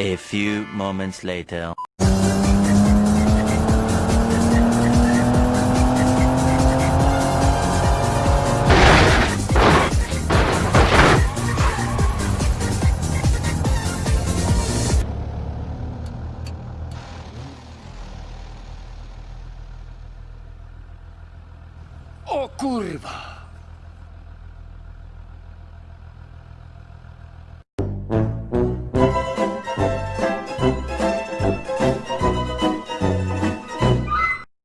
A few moments later. O kurwa!